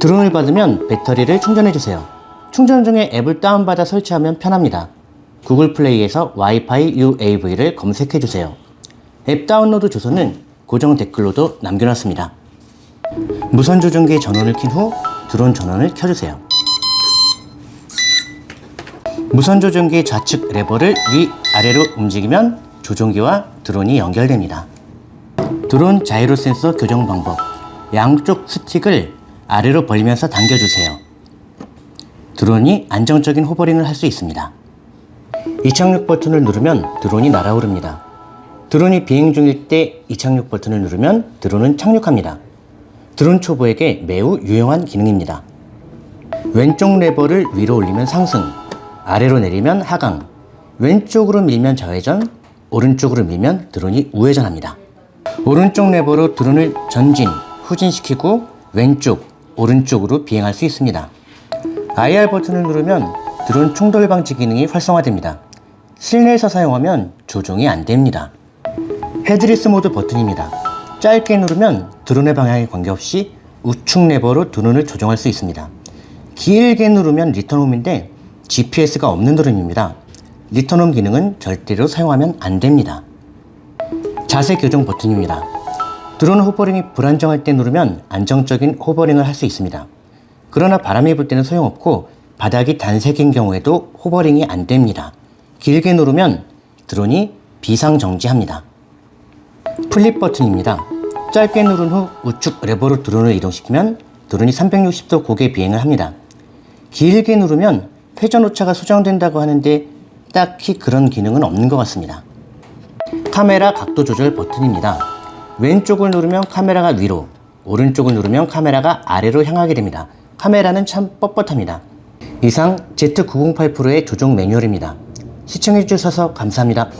드론을 받으면 배터리를 충전해주세요. 충전 중에 앱을 다운받아 설치하면 편합니다. 구글 플레이에서 와이파이 UAV를 검색해주세요. 앱 다운로드 주소는 고정 댓글로도 남겨놨습니다. 무선 조종기 전원을 킨 후 드론 전원을 켜주세요. 무선 조종기 좌측 레버를 위 아래로 움직이면 조종기와 드론이 연결됩니다. 드론 자이로 센서 교정 방법 양쪽 스틱을 아래로 벌리면서 당겨주세요. 드론이 안정적인 호버링을 할 수 있습니다. 이착륙 버튼을 누르면 드론이 날아오릅니다. 드론이 비행 중일 때 이착륙 버튼을 누르면 드론은 착륙합니다. 드론 초보에게 매우 유용한 기능입니다. 왼쪽 레버를 위로 올리면 상승, 아래로 내리면 하강, 왼쪽으로 밀면 좌회전, 오른쪽으로 밀면 드론이 우회전합니다. 오른쪽 레버로 드론을 전진, 후진시키고 왼쪽, 오른쪽으로 비행할 수 있습니다. IR 버튼을 누르면 드론 충돌 방지 기능이 활성화됩니다. 실내에서 사용하면 조종이 안 됩니다. headless mode 버튼입니다. 짧게 누르면 드론의 방향에 관계없이 우측 레버로 드론을 조정할 수 있습니다. 길게 누르면 return home인데 GPS가 없는 드론입니다. return home 기능은 절대로 사용하면 안 됩니다. 자세 교정 버튼입니다. 드론 hovering이 불안정할 때 누르면 안정적인 hovering을 할 수 있습니다. 그러나 바람이 불 때는 소용없고 바닥이 단색인 경우에도 hovering이 안 됩니다. 길게 누르면 드론이 비상정지합니다. flip 버튼입니다. 짧게 누른 후 우측 레버로 드론을 이동시키면 드론이 360도 고개 비행을 합니다. 길게 누르면 회전 오차가 수정된다고 하는데 딱히 그런 기능은 없는 것 같습니다. 카메라 각도 조절 버튼입니다. 왼쪽을 누르면 카메라가 위로, 오른쪽을 누르면 카메라가 아래로 향하게 됩니다. 카메라는 참 뻣뻣합니다. 이상 Z908 프로의 조종 매뉴얼입니다. 시청해주셔서 감사합니다.